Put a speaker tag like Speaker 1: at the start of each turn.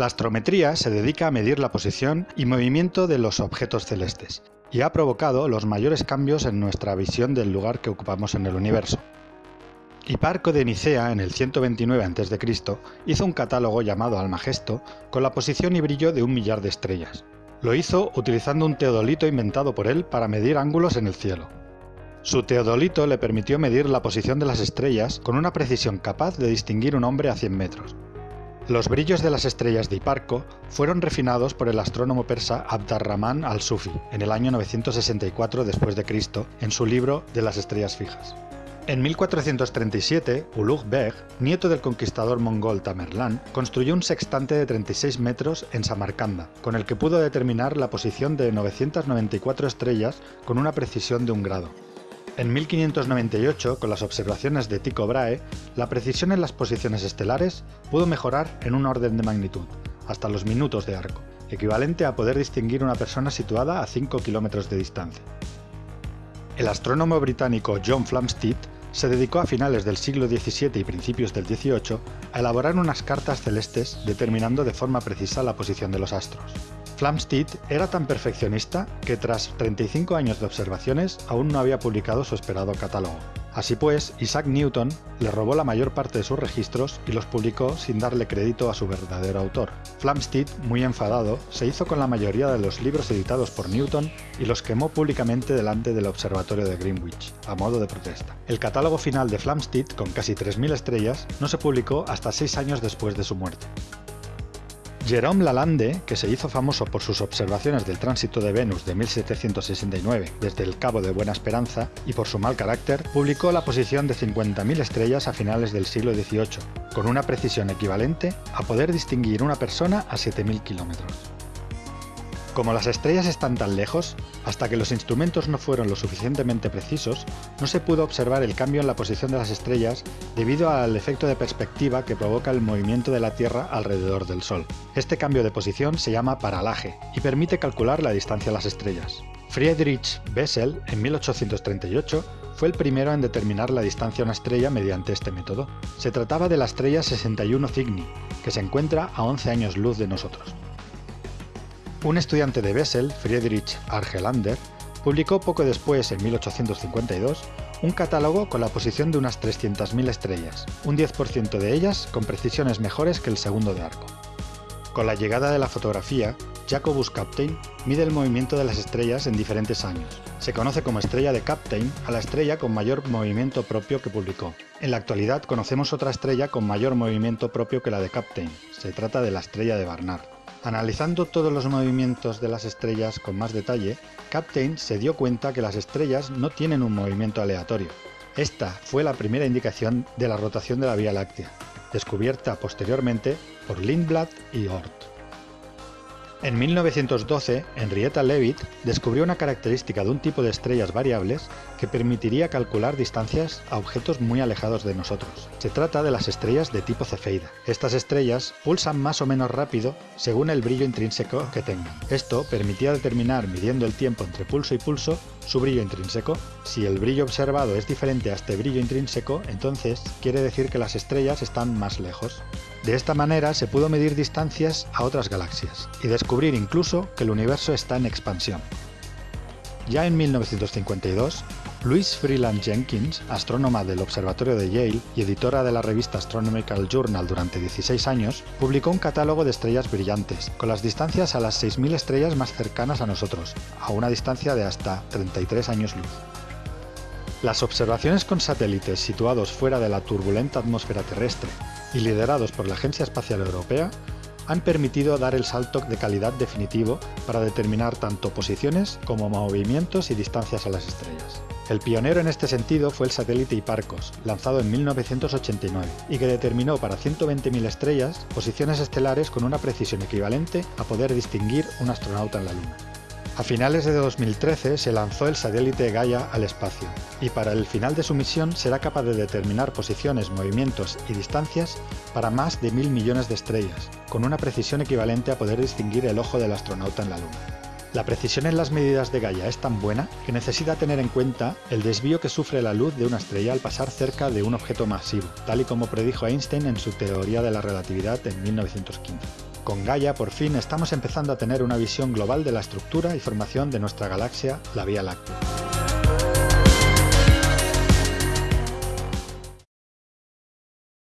Speaker 1: La astrometría se dedica a medir la posición y movimiento de los objetos celestes, y ha provocado los mayores cambios en nuestra visión del lugar que ocupamos en el universo. Hiparco de Nicea, en el 129 a.C., hizo un catálogo llamado Almagesto con la posición y brillo de un millar de estrellas. Lo hizo utilizando un teodolito inventado por él para medir ángulos en el cielo. Su teodolito le permitió medir la posición de las estrellas con una precisión capaz de distinguir un hombre a 100 metros. Los brillos de las estrellas de Hiparco fueron refinados por el astrónomo persa Abd al-Sufi en el año 964 después de Cristo en su libro de las estrellas fijas. En 1437, Ulugh Beg, nieto del conquistador mongol Tamerlán, construyó un sextante de 36 metros en Samarcanda, con el que pudo determinar la posición de 994 estrellas con una precisión de un grado. En 1598, con las observaciones de Tycho Brahe, la precisión en las posiciones estelares pudo mejorar en un orden de magnitud, hasta los minutos de arco, equivalente a poder distinguir una persona situada a 5 kilómetros de distancia. El astrónomo británico John Flamsteed se dedicó a finales del siglo XVII y principios del XVIII a elaborar unas cartas celestes determinando de forma precisa la posición de los astros. Flamsteed era tan perfeccionista que tras 35 años de observaciones aún no había publicado su esperado catálogo. Así pues, Isaac Newton le robó la mayor parte de sus registros y los publicó sin darle crédito a su verdadero autor. Flamsteed, muy enfadado, se hizo con la mayoría de los libros editados por Newton y los quemó públicamente delante del observatorio de Greenwich, a modo de protesta. El catálogo final de Flamsteed, con casi 3.000 estrellas, no se publicó hasta seis años después de su muerte. Jerome Lalande, que se hizo famoso por sus observaciones del tránsito de Venus de 1769 desde el Cabo de Buena Esperanza y por su mal carácter, publicó la posición de 50.000 estrellas a finales del siglo XVIII, con una precisión equivalente a poder distinguir una persona a 7.000 kilómetros. Como las estrellas están tan lejos, hasta que los instrumentos no fueron lo suficientemente precisos, no se pudo observar el cambio en la posición de las estrellas debido al efecto de perspectiva que provoca el movimiento de la Tierra alrededor del Sol. Este cambio de posición se llama paralaje y permite calcular la distancia a las estrellas. Friedrich Bessel, en 1838, fue el primero en determinar la distancia a una estrella mediante este método. Se trataba de la estrella 61 Cygni, que se encuentra a 11 años luz de nosotros. Un estudiante de Bessel, Friedrich Argelander, publicó poco después, en 1852, un catálogo con la posición de unas 300.000 estrellas, un 10% de ellas con precisiones mejores que el segundo de arco. Con la llegada de la fotografía, Jacobus Captain mide el movimiento de las estrellas en diferentes años. Se conoce como estrella de Captain a la estrella con mayor movimiento propio que publicó. En la actualidad conocemos otra estrella con mayor movimiento propio que la de Captain. Se trata de la estrella de Barnard. Analizando todos los movimientos de las estrellas con más detalle, Captain se dio cuenta que las estrellas no tienen un movimiento aleatorio. Esta fue la primera indicación de la rotación de la Vía Láctea, descubierta posteriormente por Lindblad y Oort. En 1912, Henrietta Leavitt descubrió una característica de un tipo de estrellas variables que permitiría calcular distancias a objetos muy alejados de nosotros. Se trata de las estrellas de tipo Cefeida. Estas estrellas pulsan más o menos rápido según el brillo intrínseco que tengan. Esto permitía determinar, midiendo el tiempo entre pulso y pulso, su brillo intrínseco. Si el brillo observado es diferente a este brillo intrínseco, entonces quiere decir que las estrellas están más lejos. De esta manera se pudo medir distancias a otras galaxias y descubrir incluso que el universo está en expansión. Ya en 1952, Louise Freeland Jenkins, astrónoma del Observatorio de Yale y editora de la revista Astronomical Journal durante 16 años, publicó un catálogo de estrellas brillantes, con las distancias a las 6.000 estrellas más cercanas a nosotros, a una distancia de hasta 33 años luz. Las observaciones con satélites situados fuera de la turbulenta atmósfera terrestre y liderados por la Agencia Espacial Europea han permitido dar el salto de calidad definitivo para determinar tanto posiciones como movimientos y distancias a las estrellas. El pionero en este sentido fue el satélite Hipparcos, lanzado en 1989, y que determinó para 120.000 estrellas posiciones estelares con una precisión equivalente a poder distinguir un astronauta en la Luna. A finales de 2013 se lanzó el satélite Gaia al espacio, y para el final de su misión será capaz de determinar posiciones, movimientos y distancias para más de mil millones de estrellas, con una precisión equivalente a poder distinguir el ojo del astronauta en la Luna. La precisión en las medidas de Gaia es tan buena que necesita tener en cuenta el desvío que sufre la luz de una estrella al pasar cerca de un objeto masivo, tal y como predijo Einstein en su teoría de la relatividad en 1915. Con Gaia, por fin, estamos empezando a tener una visión global de la estructura y formación de nuestra galaxia, la Vía Láctea.